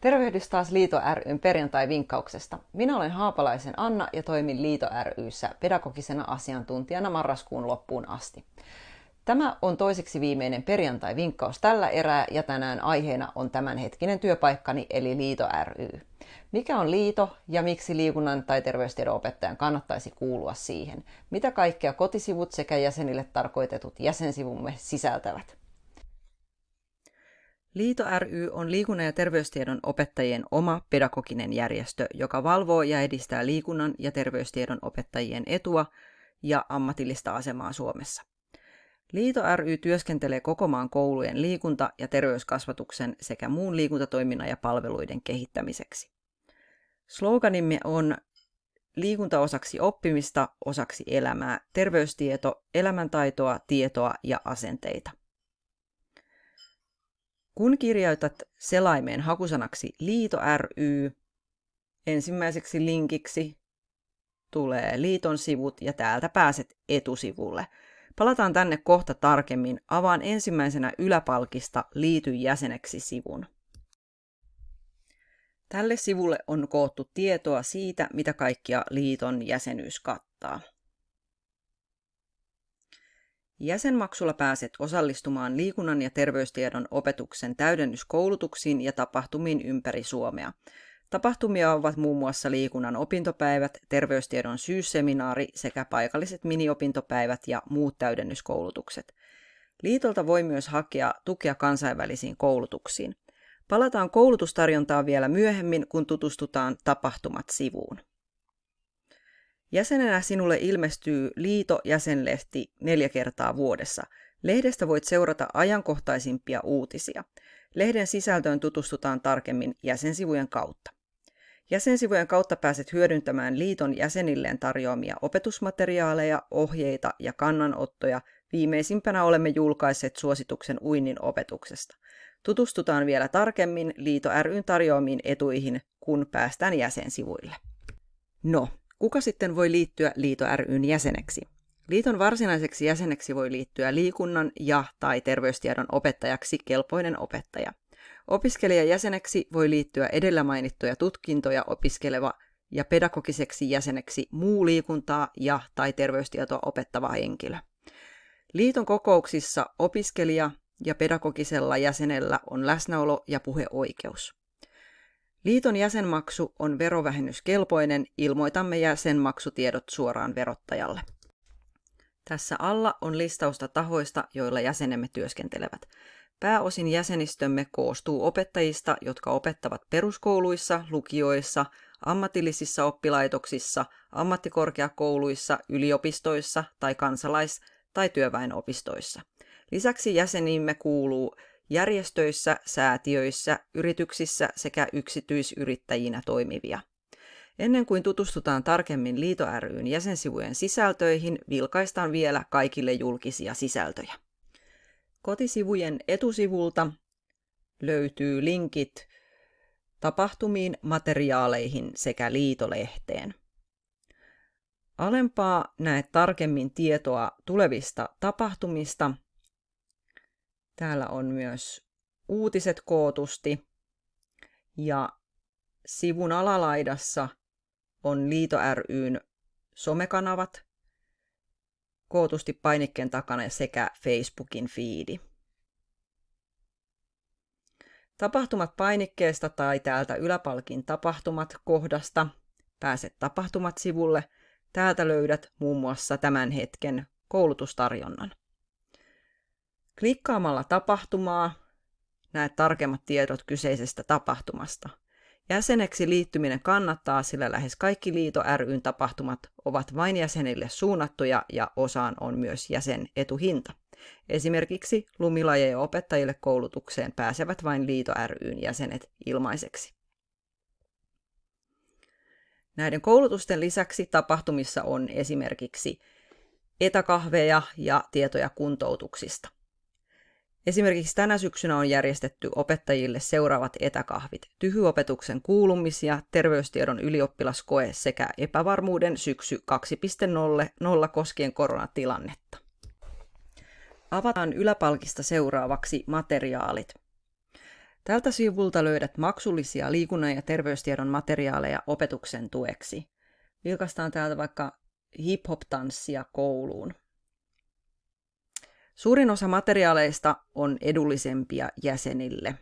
Tervehdys taas Liito ryn perjantai-vinkkauksesta. Minä olen Haapalaisen Anna ja toimin Liito ryssä pedagogisena asiantuntijana marraskuun loppuun asti. Tämä on toiseksi viimeinen perjantai-vinkkaus tällä erää ja tänään aiheena on tämänhetkinen työpaikkani eli Liito ry. Mikä on liito ja miksi liikunnan tai terveystiedon opettajan kannattaisi kuulua siihen? Mitä kaikkea kotisivut sekä jäsenille tarkoitetut jäsensivumme sisältävät? Liito ry on liikunnan ja terveystiedon opettajien oma pedagoginen järjestö, joka valvoo ja edistää liikunnan ja terveystiedon opettajien etua ja ammatillista asemaa Suomessa. Liito ry työskentelee koko maan koulujen liikunta- ja terveyskasvatuksen sekä muun liikuntatoiminnan ja palveluiden kehittämiseksi. Sloganimme on liikunta osaksi oppimista, osaksi elämää, terveystieto, elämäntaitoa, tietoa ja asenteita. Kun kirjoitat selaimeen hakusanaksi Liito ry, ensimmäiseksi linkiksi tulee liiton sivut ja täältä pääset etusivulle. Palataan tänne kohta tarkemmin. Avaan ensimmäisenä yläpalkista Liity jäseneksi sivun. Tälle sivulle on koottu tietoa siitä, mitä kaikkia liiton jäsenyys kattaa. Jäsenmaksulla pääset osallistumaan liikunnan ja terveystiedon opetuksen täydennyskoulutuksiin ja tapahtumiin ympäri Suomea. Tapahtumia ovat muun muassa liikunnan opintopäivät, terveystiedon syysseminaari sekä paikalliset miniopintopäivät ja muut täydennyskoulutukset. Liitolta voi myös hakea tukea kansainvälisiin koulutuksiin. Palataan koulutustarjontaan vielä myöhemmin, kun tutustutaan tapahtumat sivuun. Jäsenenä sinulle ilmestyy Liito-jäsenlehti neljä kertaa vuodessa. Lehdestä voit seurata ajankohtaisimpia uutisia. Lehden sisältöön tutustutaan tarkemmin jäsensivujen kautta. Jäsensivujen kautta pääset hyödyntämään liiton jäsenilleen tarjoamia opetusmateriaaleja, ohjeita ja kannanottoja. Viimeisimpänä olemme julkaisseet suosituksen uinnin opetuksesta. Tutustutaan vielä tarkemmin Liito ryn tarjoamiin etuihin, kun päästään jäsensivuille. No, Kuka sitten voi liittyä Liito ryn jäseneksi? Liiton varsinaiseksi jäseneksi voi liittyä liikunnan ja tai terveystiedon opettajaksi kelpoinen opettaja. Opiskelijajäseneksi voi liittyä edellä mainittuja tutkintoja opiskeleva ja pedagogiseksi jäseneksi muu liikuntaa ja tai terveystietoa opettava henkilö. Liiton kokouksissa opiskelija ja pedagogisella jäsenellä on läsnäolo- ja puheoikeus. Liiton jäsenmaksu on verovähennyskelpoinen, ilmoitamme jäsenmaksutiedot suoraan verottajalle. Tässä alla on listausta tahoista, joilla jäsenemme työskentelevät. Pääosin jäsenistömme koostuu opettajista, jotka opettavat peruskouluissa, lukioissa, ammatillisissa oppilaitoksissa, ammattikorkeakouluissa, yliopistoissa tai kansalais- tai työväenopistoissa. Lisäksi jäsenimme kuuluu järjestöissä, säätiöissä, yrityksissä sekä yksityisyrittäjinä toimivia. Ennen kuin tutustutaan tarkemmin Liito ryn jäsensivujen sisältöihin, vilkaistaan vielä kaikille julkisia sisältöjä. Kotisivujen etusivulta löytyy linkit tapahtumiin, materiaaleihin sekä liitolehteen. Alempaa näet tarkemmin tietoa tulevista tapahtumista Täällä on myös uutiset kootusti ja sivun alalaidassa on Liito ryn somekanavat kootusti painikkeen takana sekä Facebookin fiidi. Tapahtumat painikkeesta tai täältä yläpalkin tapahtumat kohdasta pääset tapahtumat sivulle. Täältä löydät muun muassa tämän hetken koulutustarjonnan. Klikkaamalla tapahtumaa näet tarkemmat tiedot kyseisestä tapahtumasta. Jäseneksi liittyminen kannattaa, sillä lähes kaikki Liito ryn tapahtumat ovat vain jäsenille suunnattuja ja osaan on myös jäsen etuhinta. Esimerkiksi lumilajeja opettajille koulutukseen pääsevät vain Liito ryn jäsenet ilmaiseksi. Näiden koulutusten lisäksi tapahtumissa on esimerkiksi etäkahveja ja tietoja kuntoutuksista. Esimerkiksi tänä syksynä on järjestetty opettajille seuraavat etäkahvit. Tyhyopetuksen kuulumisia, terveystiedon ylioppilaskoe sekä epävarmuuden syksy 2.0 koskien koronatilannetta. Avataan yläpalkista seuraavaksi materiaalit. Tältä sivulta löydät maksullisia liikunnan ja terveystiedon materiaaleja opetuksen tueksi. Vilkastaan täältä vaikka hip-hop-tanssia kouluun. Suurin osa materiaaleista on edullisempia jäsenille.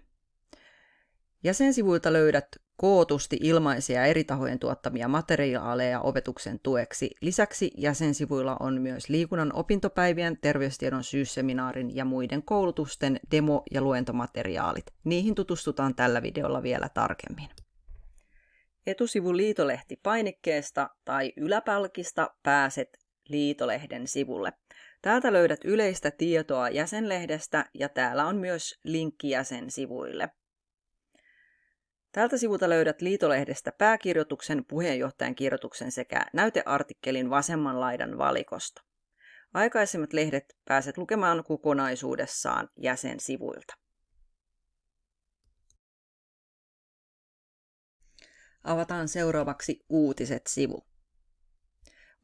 Jäsensivuilta löydät kootusti ilmaisia eri tahojen tuottamia materiaaleja opetuksen tueksi. Lisäksi jäsensivuilla on myös liikunnan opintopäivien, terveystiedon syysseminaarin ja muiden koulutusten demo- ja luentomateriaalit. Niihin tutustutaan tällä videolla vielä tarkemmin. Etusivu Liitolehti painikkeesta tai yläpalkista pääset Liitolehden sivulle. Täältä löydät yleistä tietoa jäsenlehdestä ja täällä on myös linkki jäsensivuille. Tältä sivulta löydät Liitolehdestä pääkirjoituksen, puheenjohtajan kirjoituksen sekä näyteartikkelin vasemman laidan valikosta. Aikaisemmat lehdet pääset lukemaan kokonaisuudessaan jäsensivuilta. Avataan seuraavaksi Uutiset-sivu.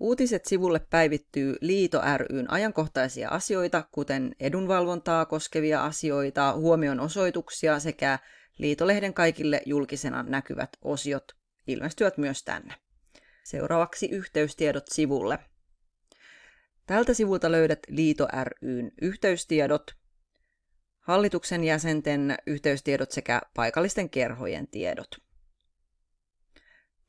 Uutiset-sivulle päivittyy Liito ryn ajankohtaisia asioita, kuten edunvalvontaa koskevia asioita, huomion osoituksia sekä Liitolehden kaikille julkisena näkyvät osiot ilmestyvät myös tänne. Seuraavaksi yhteystiedot sivulle. Tältä sivulta löydät Liito ryn yhteystiedot, hallituksen jäsenten yhteystiedot sekä paikallisten kerhojen tiedot.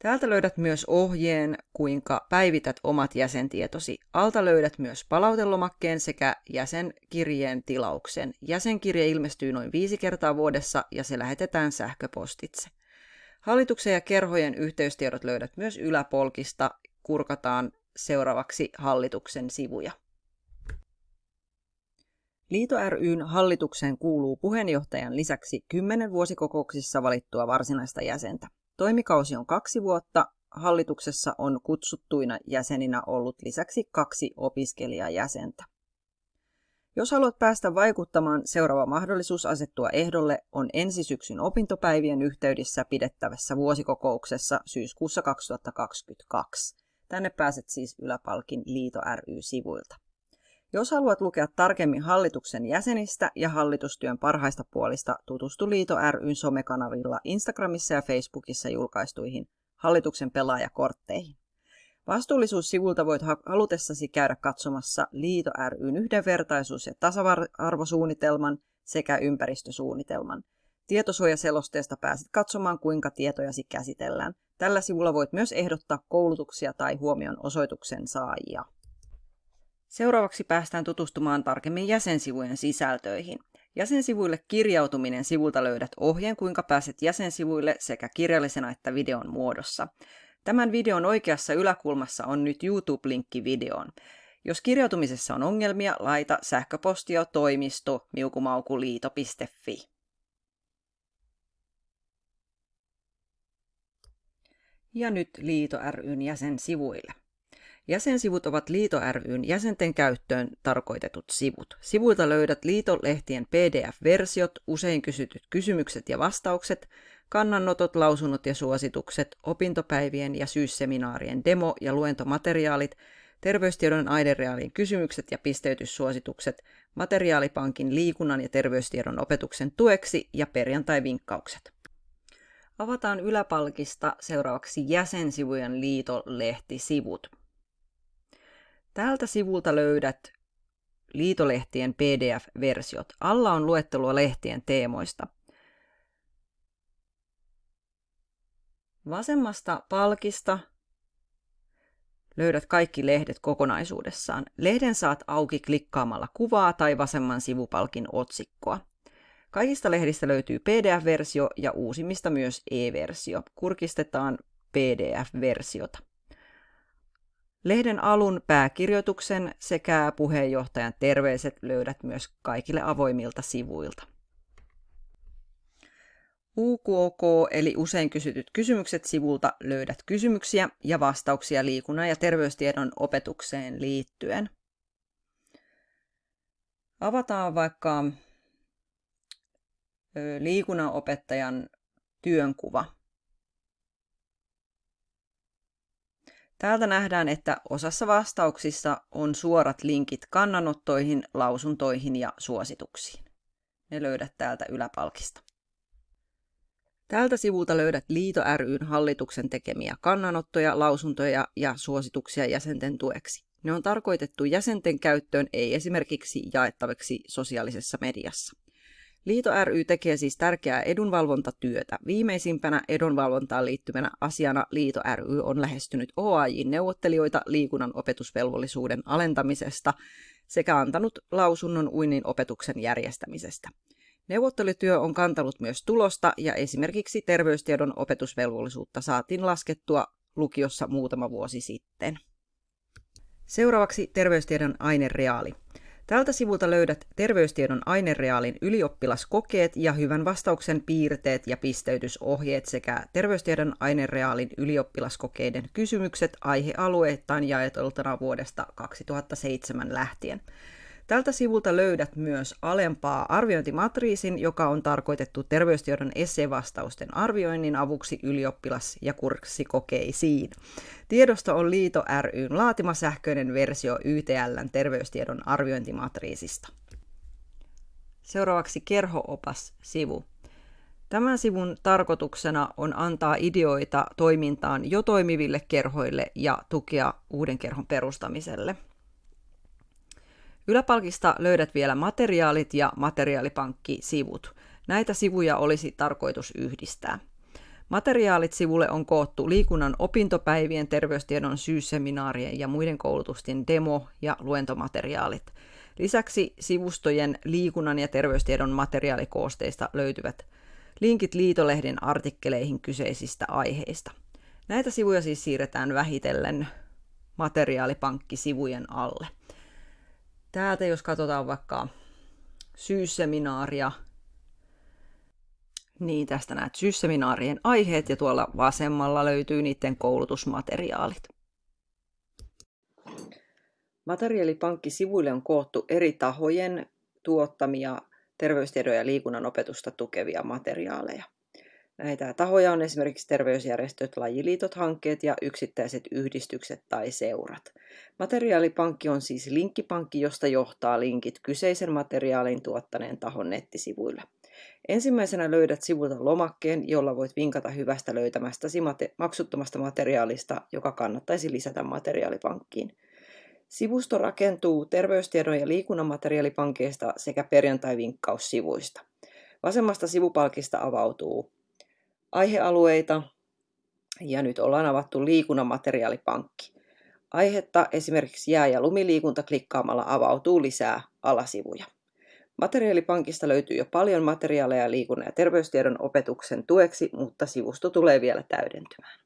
Täältä löydät myös ohjeen, kuinka päivität omat jäsentietosi. Alta löydät myös palautelomakkeen sekä jäsenkirjeen tilauksen. Jäsenkirje ilmestyy noin viisi kertaa vuodessa ja se lähetetään sähköpostitse. Hallituksen ja kerhojen yhteystiedot löydät myös yläpolkista. Kurkataan seuraavaksi hallituksen sivuja. Liito ryn hallitukseen kuuluu puheenjohtajan lisäksi kymmenen vuosikokouksissa valittua varsinaista jäsentä. Toimikausi on kaksi vuotta. Hallituksessa on kutsuttuina jäseninä ollut lisäksi kaksi opiskelijajäsentä. Jos haluat päästä vaikuttamaan, seuraava mahdollisuus asettua ehdolle on ensi syksyn opintopäivien yhteydessä pidettävässä vuosikokouksessa syyskuussa 2022. Tänne pääset siis Yläpalkin Liito ry-sivuilta. Jos haluat lukea tarkemmin hallituksen jäsenistä ja hallitustyön parhaista puolista, tutustu Liito ryn somekanavilla Instagramissa ja Facebookissa julkaistuihin hallituksen pelaajakortteihin. Vastuullisuussivulta voit halutessasi käydä katsomassa Liito ryn yhdenvertaisuus- ja tasa-arvosuunnitelman sekä ympäristösuunnitelman. Tietosuojaselosteesta pääset katsomaan, kuinka tietojasi käsitellään. Tällä sivulla voit myös ehdottaa koulutuksia tai huomion osoituksen saajia. Seuraavaksi päästään tutustumaan tarkemmin jäsensivujen sisältöihin. Jäsensivuille kirjautuminen sivulta löydät ohjeen, kuinka pääset jäsensivuille sekä kirjallisena että videon muodossa. Tämän videon oikeassa yläkulmassa on nyt YouTube-linkki videoon. Jos kirjautumisessa on ongelmia, laita sähköpostia toimisto miukumaukuliito.fi. Ja nyt Liito ryn jäsensivuille. Jäsensivut ovat Liito ryn jäsenten käyttöön tarkoitetut sivut. Sivuilta löydät Liito-lehtien PDF-versiot, usein kysytyt kysymykset ja vastaukset, kannanotot, lausunnot ja suositukset, opintopäivien ja syysseminaarien demo- ja luentomateriaalit, terveystiedon aidereaalin kysymykset ja pisteytyssuositukset, materiaalipankin liikunnan ja terveystiedon opetuksen tueksi ja perjantai-vinkkaukset. Avataan yläpalkista seuraavaksi jäsensivujen liitolehtisivut. Tältä sivulta löydät liitolehtien PDF-versiot. Alla on luettelua lehtien teemoista. Vasemmasta palkista löydät kaikki lehdet kokonaisuudessaan. Lehden saat auki klikkaamalla kuvaa tai vasemman sivupalkin otsikkoa. Kaikista lehdistä löytyy PDF-versio ja uusimmista myös e-versio. Kurkistetaan PDF-versiota. Lehden alun pääkirjoituksen sekä puheenjohtajan terveiset löydät myös kaikille avoimilta sivuilta. UKK eli usein kysytyt kysymykset sivulta löydät kysymyksiä ja vastauksia liikunnan ja terveystiedon opetukseen liittyen. Avataan vaikka liikunnanopettajan työnkuva. Täältä nähdään, että osassa vastauksissa on suorat linkit kannanottoihin, lausuntoihin ja suosituksiin. Ne löydät täältä yläpalkista. Tältä sivulta löydät Liito ryn hallituksen tekemiä kannanottoja, lausuntoja ja suosituksia jäsenten tueksi. Ne on tarkoitettu jäsenten käyttöön, ei esimerkiksi jaettaviksi sosiaalisessa mediassa. Liito ry tekee siis tärkeää edunvalvontatyötä. Viimeisimpänä edunvalvontaan liittyvänä asiana Liito ry on lähestynyt OAJ-neuvottelijoita liikunnan opetusvelvollisuuden alentamisesta sekä antanut lausunnon uinnin opetuksen järjestämisestä. Neuvottelutyö on kantanut myös tulosta ja esimerkiksi terveystiedon opetusvelvollisuutta saatiin laskettua lukiossa muutama vuosi sitten. Seuraavaksi terveystiedon ainereaali. Tältä sivulta löydät terveystiedon ainereaalin ylioppilaskokeet ja hyvän vastauksen piirteet ja pisteytysohjeet sekä terveystiedon ainereaalin ylioppilaskokeiden kysymykset aihealueittain jaetultuna vuodesta 2007 lähtien. Tältä sivulta löydät myös alempaa arviointimatriisin, joka on tarkoitettu terveystiedon essevastausten arvioinnin avuksi ylioppilas- ja kurssikokeisiin. Tiedosto on Liito ryn laatima sähköinen versio YTLn terveystiedon arviointimatriisista. Seuraavaksi kerhoopas-sivu. Tämän sivun tarkoituksena on antaa ideoita toimintaan jo toimiville kerhoille ja tukea uuden kerhon perustamiselle. Yläpalkista löydät vielä materiaalit ja materiaalipankki-sivut. Näitä sivuja olisi tarkoitus yhdistää. Materiaalit sivulle on koottu liikunnan opintopäivien, terveystiedon syysseminaarien ja muiden koulutusten demo- ja luentomateriaalit. Lisäksi sivustojen liikunnan ja terveystiedon materiaalikoosteista löytyvät linkit liitolehden artikkeleihin kyseisistä aiheista. Näitä sivuja siis siirretään vähitellen materiaalipankkisivujen alle. Täältä jos katsotaan vaikka syysseminaaria, niin tästä näet syysseminaarien aiheet ja tuolla vasemmalla löytyy niiden koulutusmateriaalit. Materiaalipankkisivuille on koottu eri tahojen tuottamia terveystiedon ja liikunnan opetusta tukevia materiaaleja. Näitä tahoja on esimerkiksi terveysjärjestöt, lajiliitot, hankkeet ja yksittäiset yhdistykset tai seurat. Materiaalipankki on siis linkkipankki, josta johtaa linkit kyseisen materiaalin tuottaneen tahon nettisivuille. Ensimmäisenä löydät sivulta lomakkeen, jolla voit vinkata hyvästä löytämästäsi mate- maksuttomasta materiaalista, joka kannattaisi lisätä materiaalipankkiin. Sivusto rakentuu terveystiedon ja liikunnan materiaalipankeista sekä perjantai-vinkkaussivuista. Vasemmasta sivupalkista avautuu aihealueita ja nyt ollaan avattu liikunnan materiaalipankki. Aihetta esimerkiksi jää- ja lumiliikunta klikkaamalla avautuu lisää alasivuja. Materiaalipankista löytyy jo paljon materiaaleja liikunnan ja terveystiedon opetuksen tueksi, mutta sivusto tulee vielä täydentymään.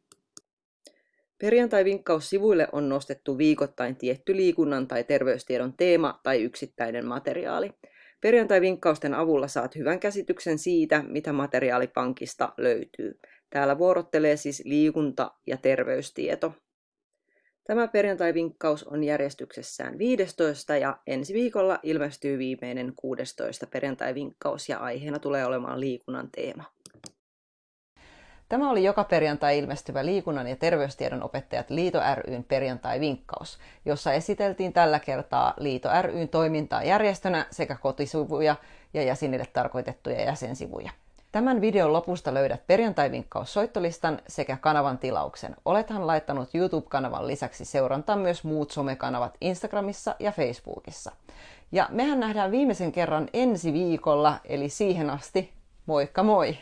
Perjantai-vinkkaussivuille on nostettu viikoittain tietty liikunnan tai terveystiedon teema tai yksittäinen materiaali. Perjantai-vinkkausten avulla saat hyvän käsityksen siitä, mitä materiaalipankista löytyy. Täällä vuorottelee siis liikunta- ja terveystieto. Tämä perjantai-vinkkaus on järjestyksessään 15 ja ensi viikolla ilmestyy viimeinen 16 perjantai-vinkkaus ja aiheena tulee olemaan liikunnan teema. Tämä oli joka perjantai ilmestyvä liikunnan ja terveystiedon opettajat Liito ryn perjantai-vinkkaus, jossa esiteltiin tällä kertaa Liito ryn toimintaa järjestönä sekä kotisivuja ja jäsenille tarkoitettuja jäsensivuja. Tämän videon lopusta löydät perjantai-vinkkaus soittolistan sekä kanavan tilauksen. Olethan laittanut YouTube-kanavan lisäksi seurantaan myös muut somekanavat Instagramissa ja Facebookissa. Ja mehän nähdään viimeisen kerran ensi viikolla, eli siihen asti moikka moi!